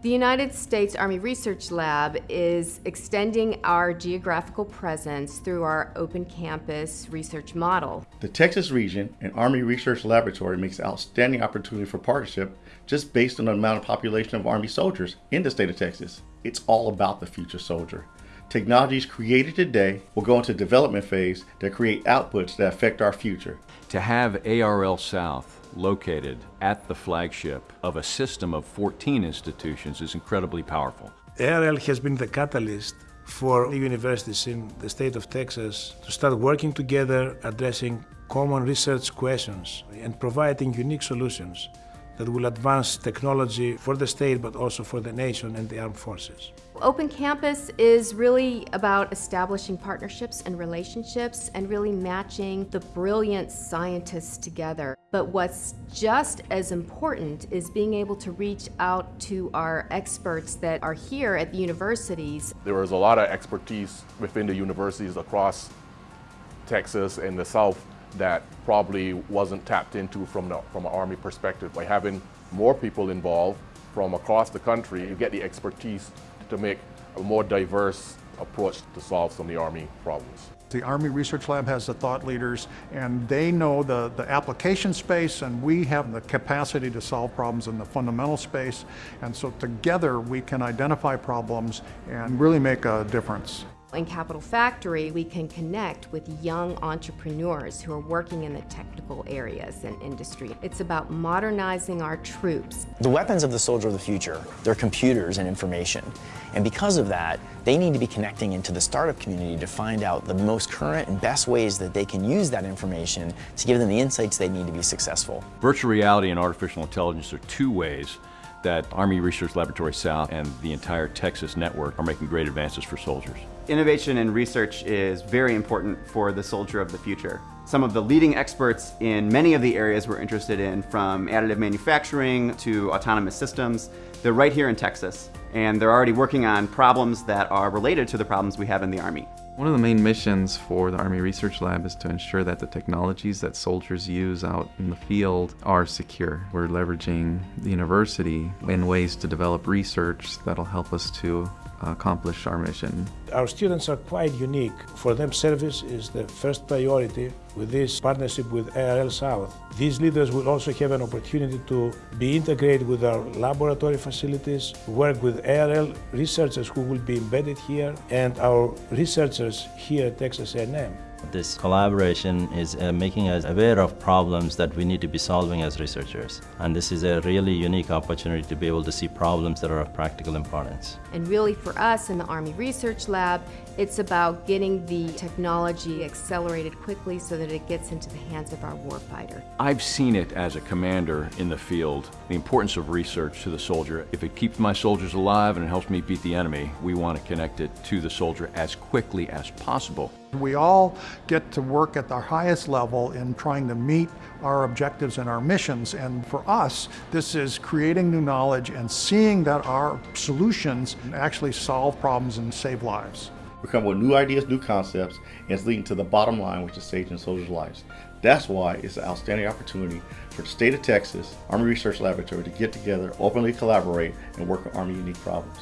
The United States Army Research Lab is extending our geographical presence through our open campus research model. The Texas region and Army Research Laboratory makes an outstanding opportunity for partnership just based on the amount of population of Army soldiers in the state of Texas. It's all about the future soldier. Technologies created today will go into development phase that create outputs that affect our future. To have ARL South located at the flagship of a system of 14 institutions is incredibly powerful. ARL has been the catalyst for universities in the state of Texas to start working together, addressing common research questions and providing unique solutions that will advance technology for the state but also for the nation and the armed forces. Open Campus is really about establishing partnerships and relationships and really matching the brilliant scientists together. But what's just as important is being able to reach out to our experts that are here at the universities. There was a lot of expertise within the universities across Texas and the South that probably wasn't tapped into from, the, from an Army perspective. By having more people involved from across the country, you get the expertise to make a more diverse approach to solve some of the Army problems. The Army Research Lab has the thought leaders and they know the, the application space and we have the capacity to solve problems in the fundamental space. And so together we can identify problems and really make a difference. In Capital Factory, we can connect with young entrepreneurs who are working in the technical areas and industry. It's about modernizing our troops. The weapons of the soldier of the future, they're computers and information. And because of that, they need to be connecting into the startup community to find out the most current and best ways that they can use that information to give them the insights they need to be successful. Virtual reality and artificial intelligence are two ways that Army Research Laboratory South and the entire Texas network are making great advances for soldiers. Innovation and research is very important for the soldier of the future. Some of the leading experts in many of the areas we're interested in, from additive manufacturing to autonomous systems, they're right here in Texas. And they're already working on problems that are related to the problems we have in the Army. One of the main missions for the Army Research Lab is to ensure that the technologies that soldiers use out in the field are secure. We're leveraging the university in ways to develop research that'll help us to accomplish our mission. Our students are quite unique. For them, service is the first priority with this partnership with ARL South. These leaders will also have an opportunity to be integrated with our laboratory facilities, work with ARL researchers who will be embedded here, and our researchers here at Texas A&M. This collaboration is uh, making us aware of problems that we need to be solving as researchers. And this is a really unique opportunity to be able to see problems that are of practical importance. And really for us in the Army Research Lab, it's about getting the technology accelerated quickly so that it gets into the hands of our warfighter. I've seen it as a commander in the field, the importance of research to the soldier. If it keeps my soldiers alive and it helps me beat the enemy, we want to connect it to the soldier as quickly as possible. We all get to work at the highest level in trying to meet our objectives and our missions. And for us, this is creating new knowledge and seeing that our solutions actually solve problems and save lives. We come with new ideas, new concepts, and it's leading to the bottom line, which is saving soldiers' lives. That's why it's an outstanding opportunity for the state of Texas, Army Research Laboratory to get together, openly collaborate, and work on Army unique problems.